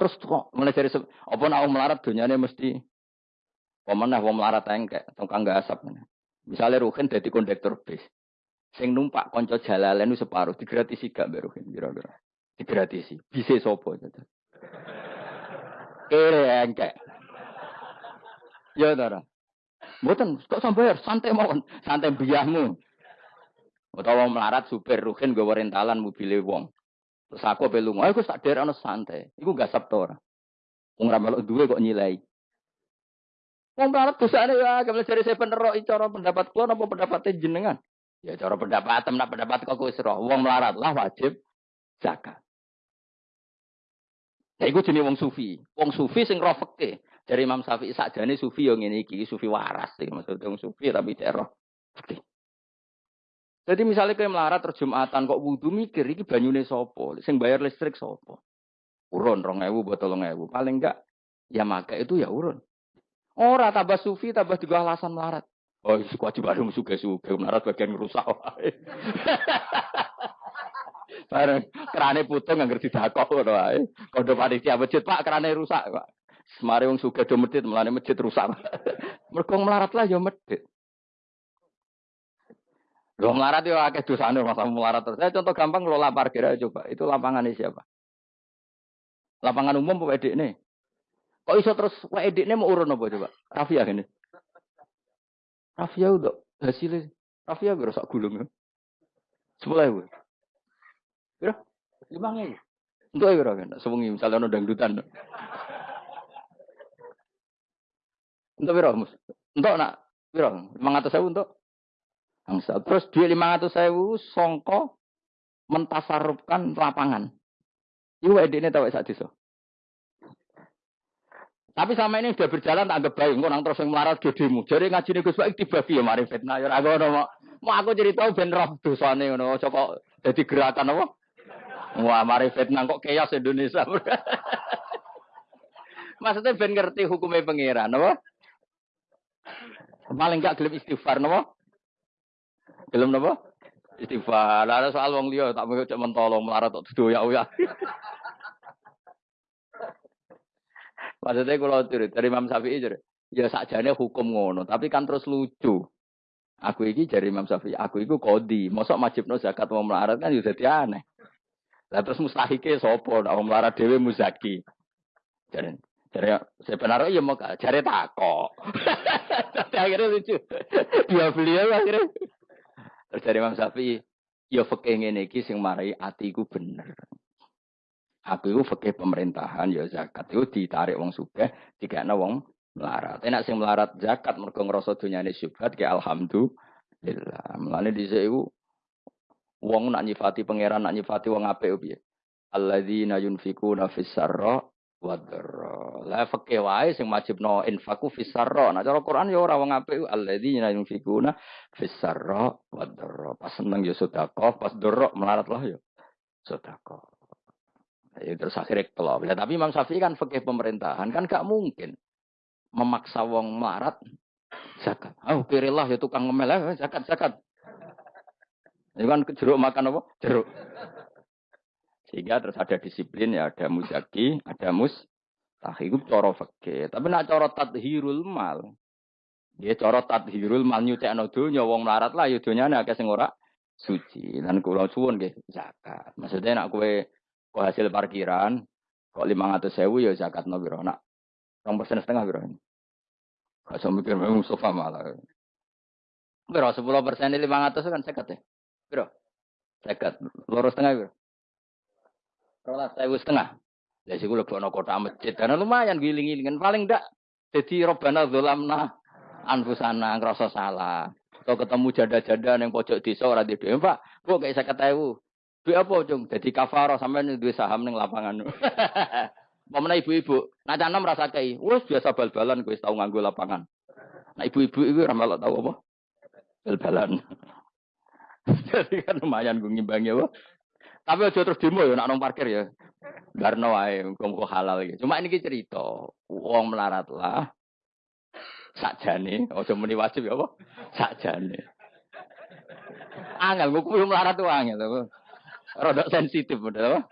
terus kok mulai dari apa nak melarat dunyane mesti pemenah wong melarat engkek tukang gasap. Misalnya Ruhin dadi kondektor bis. Sing numpak konco jalalen separuh digratisi gak mbak Ruhin kira-kira. Digratisi. Bisa sopo gitu. Kere engkek. Ya Dara. Mboten kok sampai santai mawon, santai biahmu. Utawa melarat supir Ruhin gue rentalan mobil wong. Terus aku aku tak daerah santai. Iku gak sabtu ora. Wong ra melok duwe kok nyilai. Wong melarat dosane ya, ke mana cari saya penerok cara pendapat kula napa pendapat jenengan? Ya cara pendapat nak pendapat kok wis roh. Wong melarat lah wajib zakat. Ya iku jenenge wong sufi. Wong sufi sing roh fikih. Dari Imam Syafi'i sakjane sufi yo ngene iki, sufi waras iki maksudnya wong sufi tapi tidak roh fikih. Jadi misalnya kayak melarat terjumatan kok wudhu mikir iki banyune sopo, sing bayar listrik sopo. Urun rong ewu buat tolong ewu. Paling enggak ya maka itu ya urun. Ora tambah sufi tambah juga alasan melarat. Oh, kewajiban dong suka suka melarat bagian rusak. Bareng kerane putung nggak ngerti dakok ngono wae. Kondo panitia masjid Pak kerane rusak Pak. Semari wong suka do masjid melane masjid rusak. Mergo melarat lah ya masjid. Lo melarat ya akeh dosane masa melarat terus. Saya contoh gampang lo parkir aja coba. Itu lapangan ini siapa? Lapangan umum apa edik nih? Kok iso terus wa edik nih mau urun apa coba? Rafia gini. Rafia udah hasilnya. Rafia gue sak gulung ya. Sepuluh ibu. Kira lima nih. Untuk ayo kira kan. Sewengi misalnya ada dangdutan. Untuk berapa mus? Untuk nak? Lima ratus ribu untuk Angsa. Terus duit 500 sewu songko mentasarupkan lapangan. Iku ini tahu saat itu. Tapi sama ini sudah berjalan tak anggap baik. Nang terus yang melarat gedemu. Jadi ngaji nih Gus Baik tiba ya mari fitnah. Ya aku mau mau aku cerita ben roh dosane ngono. Coba jadi gerakan apa? Wah mari fitnah kok chaos Indonesia. Maksudnya ben ngerti hukumnya pangeran, apa? Paling gak gelem istighfar, apa? Gelem napa? Istighfar. Lah soal wong liya tak mau cek mentolong melarat tok doyak ya. Maksudnya kalau cerita dari Imam Syafi'i jadi, ya sakjane hukum ngono, tapi kan terus lucu. Aku iki dari Imam Syafi'i, aku iku kodi, mosok no zakat mau melarat kan ya jadi aneh. Lah terus mustahike sapa nek wong melarat dhewe muzaki. Jadi jadi sebenarnya ya mau cari takok. Tapi akhirnya lucu. Dia beliau akhirnya Terus dari Imam Syafi'i, ya fakih ngene iki sing marai atiku bener. Aku itu fakih pemerintahan ya zakat itu ditarik wong sugih, dikene wong melarat. Enak sing melarat zakat mergo ngrasa dunyane syubhat ke alhamdulillah. Mulane dhisik iku wong nak nyifati pangeran nak nyifati wong apik piye? Alladzina yunfikuna fis sarra wadra. La fakih wae sing wajibno infaku fisarra. Nah cara Quran ya ora wong apik alladzina yunfikuna fisarra wadra. Pas seneng ya sedekah, pas dorok melarat lah ya sedekah. Ya terus akhirnya kelop. Ya, tapi Imam Syafi'i kan fakih pemerintahan kan gak mungkin memaksa wong melarat zakat. Oh, kirilah ya tukang ngemel eh, zakat zakat. Ini kan jeruk makan apa? Jeruk. Sehingga terus ada disiplin ya, ada muzaki, ada mus tahiku coro fakir. Tapi nak coro tadhirul mal. Dia coro tadhirul mal nyucekno donya wong melarat lah ya donyane akeh sing ora suci. Dan kula suwun nggih zakat. Maksudnya nak kue kok hasil parkiran kok 500 sewu ya zakat no biro. Nak rong persen setengah biro. Gak usah mikir Mustafa malah. Biro 10 persen 500 kan sekat ya. Biro. Sekat. Lurus setengah biro. Rolas saya setengah. Ya sih gue lebih kota masjid karena lumayan giling-gilingan paling ndak jadi robana dolamna anfusana ngerasa salah. Atau ketemu jada-jada yang pojok desa ora di Pak, kok kayak saya ketahui. Duit apa, Cung? Jadi kafaro sampai duit saham ning lapangan. Pemena ibu-ibu, canam merasa kayak, wes biasa bal-balan, gue tahu nganggo lapangan. Nah ibu-ibu itu ramal tahu apa? Bal-balan. Jadi kan lumayan gue ngimbangi apa? Tapi aja terus demo ya nak nong parkir ya. Barno wae muga halal iki. Cuma ini cerita, wong melarat lah. Sakjane, aja muni wajib ya apa? Sakjane. Angel, gue melarat tuh angel. Rodok sensitif, apa?